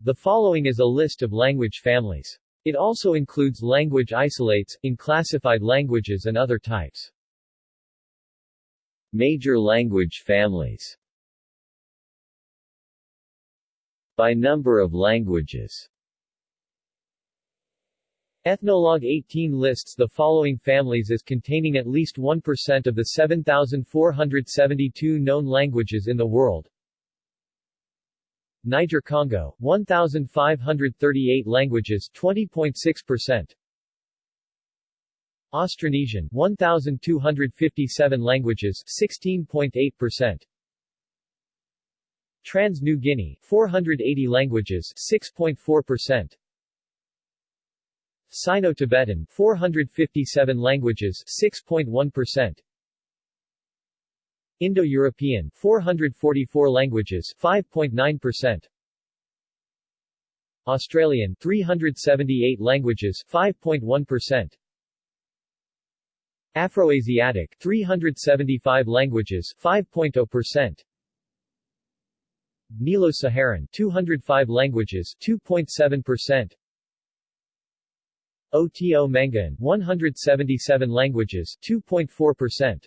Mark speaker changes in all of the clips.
Speaker 1: The following is a list of language families. It also includes language isolates, unclassified languages and other types.
Speaker 2: Major language families By number of languages
Speaker 1: Ethnologue 18 lists the following families as containing at least 1% of the 7,472 known languages in the world. Niger-Congo, 1,538 languages 20.6%. Austronesian, 1,257 languages 16.8%. Trans-New Guinea, 480 languages 6.4%. Sino-Tibetan, 457 languages 6.1%. Indo-European, 444 languages 5.9%. Australian, 378 languages 5.1%. Afroasiatic, 375 languages 5.0%. Nilo-Saharan, 205 languages 2.7%. Oto-Manguean, 177 languages 2.4%.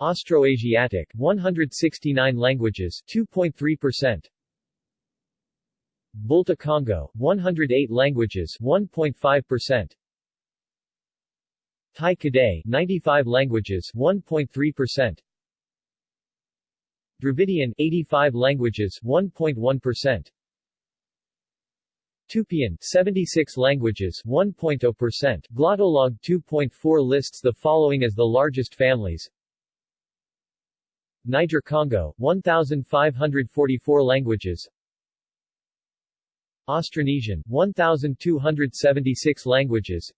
Speaker 1: Austroasiatic, 169 languages 2.3%. Volta Congo, 108 languages 1.5%. Tai Kadai, 95 languages 1.3%. Dravidian, 85 languages 1.1%. Tupian, 76 languages 1.0%. Glottolog 2.4 lists the following as the largest families. Niger-Congo, 1,544 languages. Austronesian, 1,276 languages.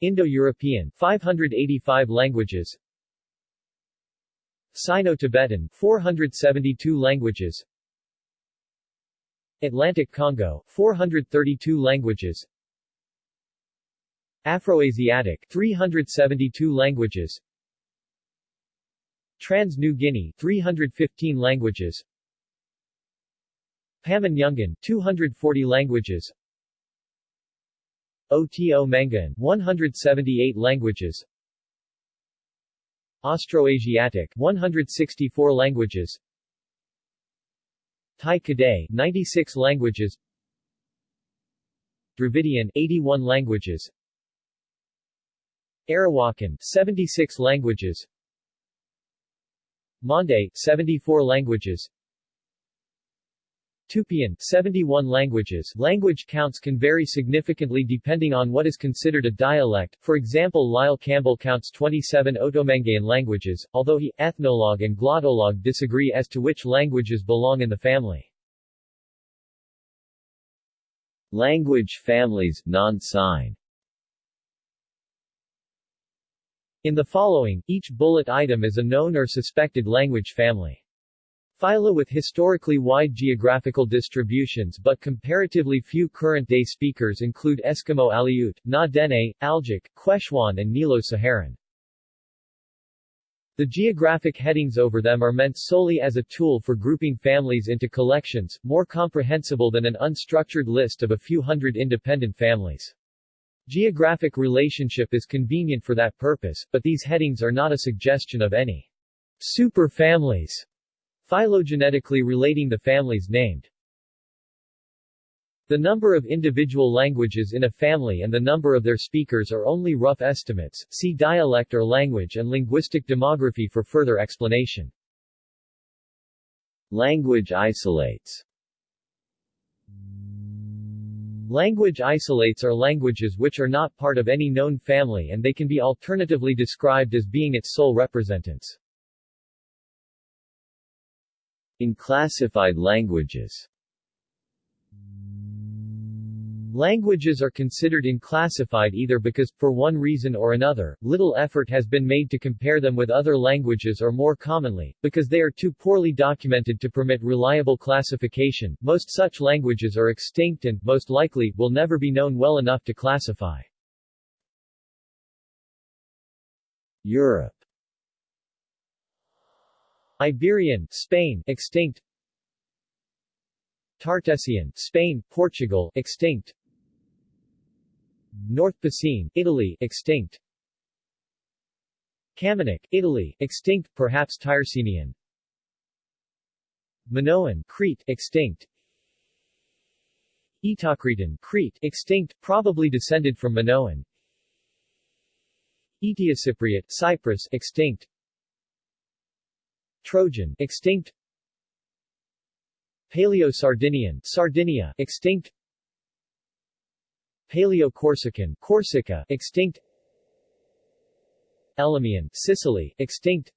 Speaker 1: Indo-European, 585 languages. Sino-Tibetan, 472 languages. Atlantic Congo, 432 languages Afroasiatic, 372 languages Trans-New Guinea, 315 languages. Pamanyungan, 240 languages. Oto-Manguean, 178 languages. Austroasiatic, 164 languages. Tai Kadai, 96 languages. Dravidian, 81 languages. Arawakan, 76 languages Mande, 74 languages. Tupian, 71 languages. Language counts can vary significantly depending on what is considered a dialect, for example Lyle Campbell counts 27 Otomanguean languages, although he, Ethnologue and Glottolog disagree as to which languages belong in the family.
Speaker 2: Language families, non-sign
Speaker 1: In the following, each bullet item is a known or suspected language family. Phyla with historically wide geographical distributions but comparatively few current-day speakers include Eskimo Aleut, Na-Dene, Algic, Quechua and Nilo-Saharan. The geographic headings over them are meant solely as a tool for grouping families into collections, more comprehensible than an unstructured list of a few hundred independent families. Geographic relationship is convenient for that purpose, but these headings are not a suggestion of any superfamilies Phylogenetically relating the families named. The number of individual languages in a family and the number of their speakers are only rough estimates, see dialect or language and linguistic demography for further explanation.
Speaker 2: Language isolates
Speaker 1: Language isolates are languages which are not part of any known family and they can be alternatively described as being its sole representants.
Speaker 2: Unclassified languages
Speaker 1: Languages are considered unclassified either because, for one reason or another, little effort has been made to compare them with other languages or more commonly, because they are too poorly documented to permit reliable classification. Most such languages are extinct and, most likely, will never be known well enough to classify.
Speaker 2: Europe
Speaker 1: Iberian, Spain, extinct Tartessian, Spain, Portugal, extinct. North Picene, Italy, extinct. Camunic, Italy, extinct, perhaps Tyrsenian. Minoan, Crete, extinct. Eteocretan, Crete, extinct, probably descended from Minoan. Eteocypriot, Cyprus, extinct. Trojan, extinct. Paleo-Sardinian, Sardinia, extinct. Paleo-Corsican, Corsica, extinct. Elymian, Sicily, extinct.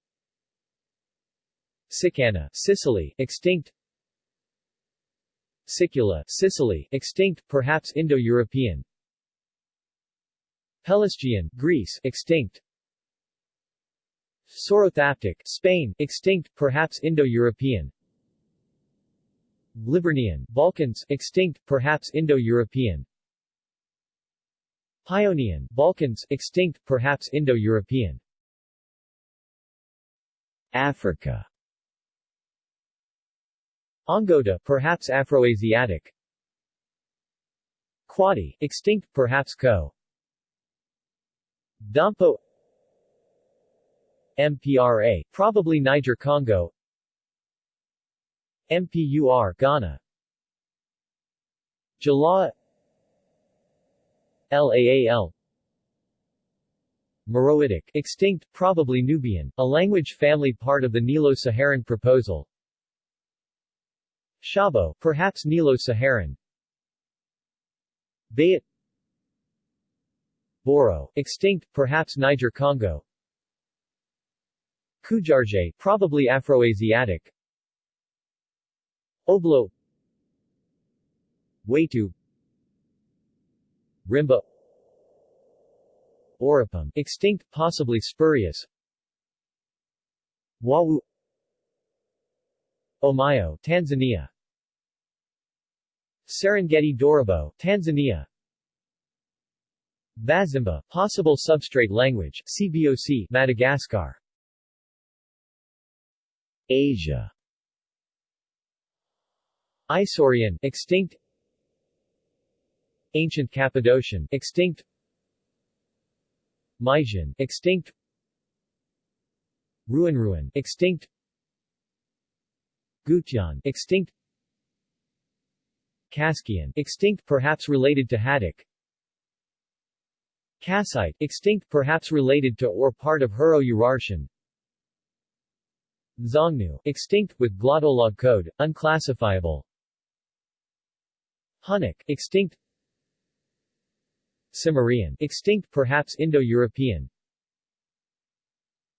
Speaker 1: Sicana, Sicily, extinct. Sicula, Sicily, extinct, perhaps Indo-European. Pelasgian, Greece, extinct. Sorothaptic, Spain, extinct, perhaps Indo-European. Liburnian, Balkans, extinct, perhaps Indo-European. Paeonian, Balkans, extinct, perhaps Indo-European.
Speaker 2: Africa
Speaker 1: Ongota, perhaps Afroasiatic. Kwadi, extinct, perhaps Khoe. Dompo MPRA, probably Niger-Congo MPUR, Ghana Jala LAAL Meroitic, extinct, probably Nubian, a language family part of the Nilo-Saharan proposal. Shabo, perhaps Nilo-Saharan. Bayat Boro, extinct, perhaps Niger-Congo Kujargé, probably Afroasiatic. Oblo. Waitu Rimba Oropom, extinct, possibly spurious Wawu Omayo, Tanzania Serengeti Dorobo, Tanzania Bazimba, possible substrate language, CBOC, Madagascar
Speaker 2: Asia
Speaker 1: Isaurian, extinct Ancient Cappadocian, extinct Mysian, extinct Rouran, extinct Gutian, extinct Kaskian, extinct perhaps related to Hattic Kassite, extinct perhaps related to or part of Hurro-Urartian Xiongnu, extinct with glottolog code, unclassifiable Hunnic, extinct Cimmerian, extinct perhaps Indo-European.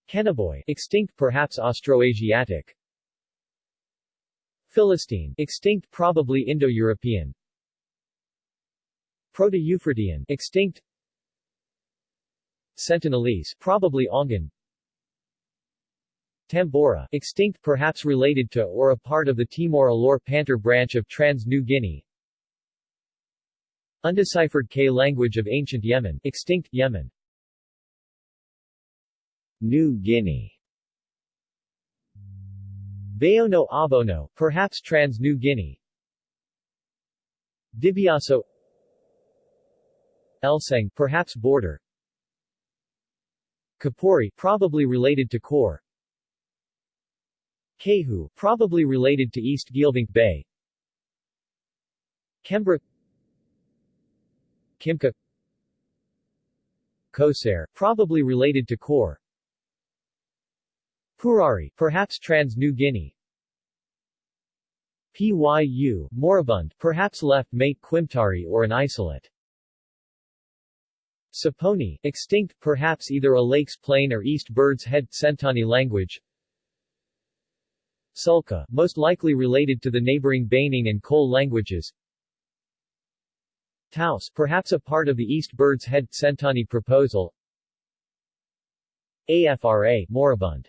Speaker 1: Kenaboi, extinct perhaps Austroasiatic. Philistine, extinct probably Indo-European. Proto-Euphratean, extinct. Sentinelese, probably Ongan Tambora, extinct perhaps related to or a part of the Timor-Alor Pantar branch of Trans-New Guinea Undeciphered K language of ancient Yemen, extinct, Yemen.
Speaker 2: New Guinea
Speaker 1: Bayono Abono, perhaps Trans-New Guinea. Dibiaso Elseng, perhaps border. Kapori, probably related to Kor. Kehu, probably related to East Geelvink Bay. Kembra Kimki Kosare, probably related to Kor Purari, perhaps Trans-New Guinea. Pyu, moribund, perhaps left mate Kwomtari or an isolate. Saponi, extinct, perhaps either a Lakes Plain or East Bird's Head Sentani language. Sulka, most likely related to the neighboring Baining and Kol languages Tause, perhaps a part of the East Bird's Head Sentani proposal. AFRA, moribund.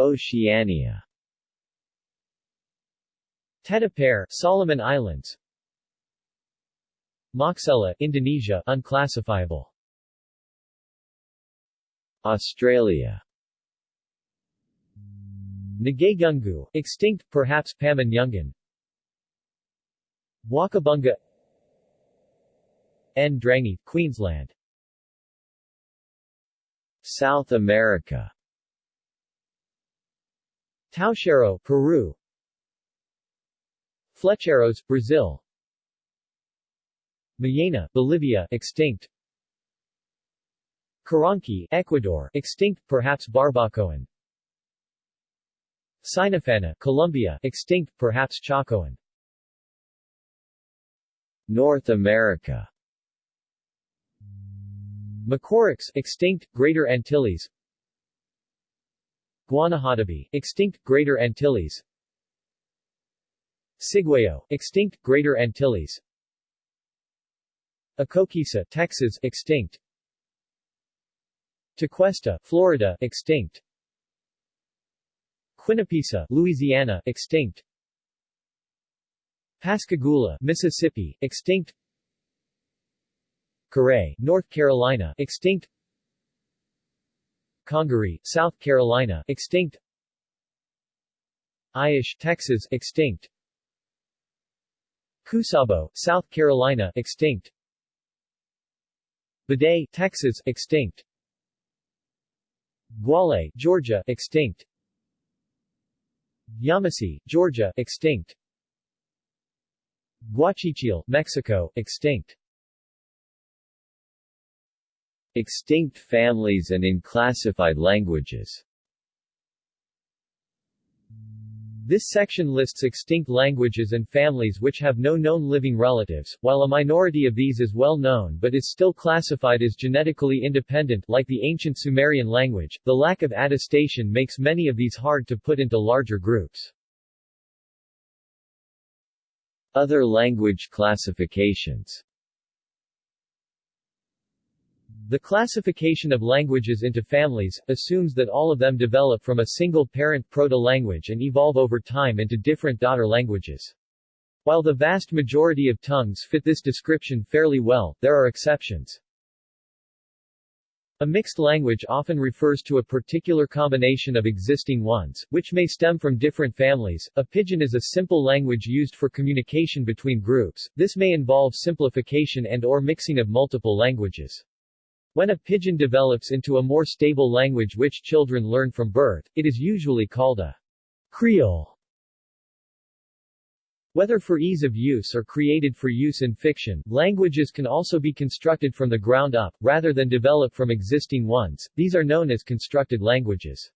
Speaker 2: Oceania.
Speaker 1: Tetapare, Solomon Islands. Moxella, Indonesia, unclassifiable.
Speaker 2: Australia.
Speaker 1: Nagagungu, extinct, perhaps Pamanyungan Wakabunga Ndrangheta, Queensland.
Speaker 2: South America.
Speaker 1: Taushiro, Peru. Flecheros, Brazil. Mayena, Bolivia, extinct. Karanki, Ecuador, extinct, perhaps Barbacoan. Sinafana, Colombia, extinct, perhaps Chocoan
Speaker 2: North America.
Speaker 1: Macorix, extinct, Greater Antilles. Guanahatabi, extinct, Greater Antilles. Ciguayo, extinct, Greater Antilles. Acoquisa, Texas, extinct. Tequesta, Florida, extinct. Quinipisa, Louisiana, extinct Pascagoula, Mississippi, extinct. Carey, North Carolina, extinct. Congaree, South Carolina, extinct. Aish, Texas, extinct. Cusabo, South Carolina, extinct. Biday, Texas, extinct. Guale, Georgia, extinct. Yamasee, Georgia, extinct Guachichil, Mexico, extinct
Speaker 2: Extinct families and unclassified languages
Speaker 1: This section lists extinct languages and families which have no known living relatives, while a minority of these is well known but is still classified as genetically independent like the ancient Sumerian language. The lack of attestation makes many of these hard to put into larger groups.
Speaker 2: Other language classifications
Speaker 1: The classification of languages into families, assumes that all of them develop from a single parent proto-language and evolve over time into different daughter languages. While the vast majority of tongues fit this description fairly well, there are exceptions. A mixed language often refers to a particular combination of existing ones, which may stem from different families. A pidgin is a simple language used for communication between groups. This may involve simplification and or mixing of multiple languages. When a pidgin develops into a more stable language which children learn from birth, it is usually called a Creole. Whether for ease of use or created for use in fiction, languages can also be constructed from the ground up, rather than develop from existing ones. These are known as constructed languages.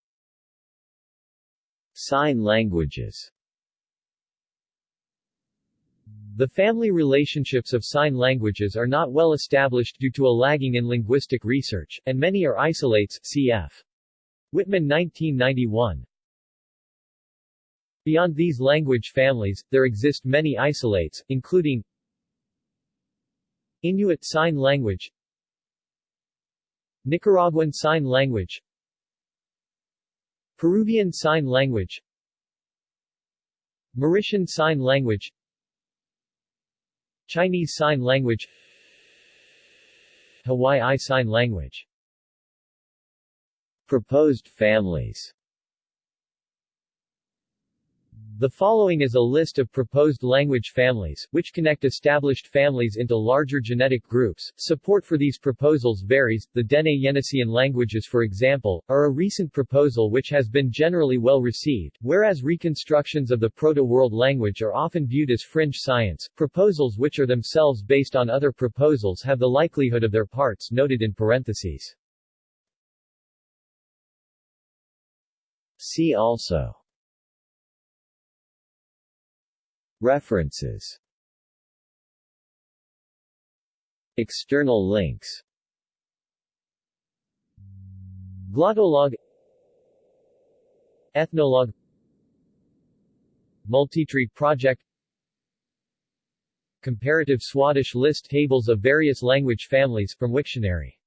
Speaker 2: Sign languages
Speaker 1: The family relationships of sign languages are not well established due to a lagging in linguistic research, and many are isolates cf. Wittmann 1991. Beyond these language families, there exist many isolates, including Inuit Sign Language Nicaraguan Sign Language Peruvian Sign Language Mauritian Sign Language Chinese Sign Language Hawaii Sign Language.
Speaker 2: Proposed families
Speaker 1: The following is a list of proposed language families, which connect established families into larger genetic groups. Support for these proposals varies. The Dene Yeniseian languages, for example, are a recent proposal which has been generally well received, whereas reconstructions of the Proto-World language are often viewed as fringe science. Proposals which are themselves based on other proposals have the likelihood of their parts noted in parentheses.
Speaker 2: See also References. External links.
Speaker 1: Glottolog Ethnologue Multitree Project. Comparative Swadesh list tables of various language families from Wiktionary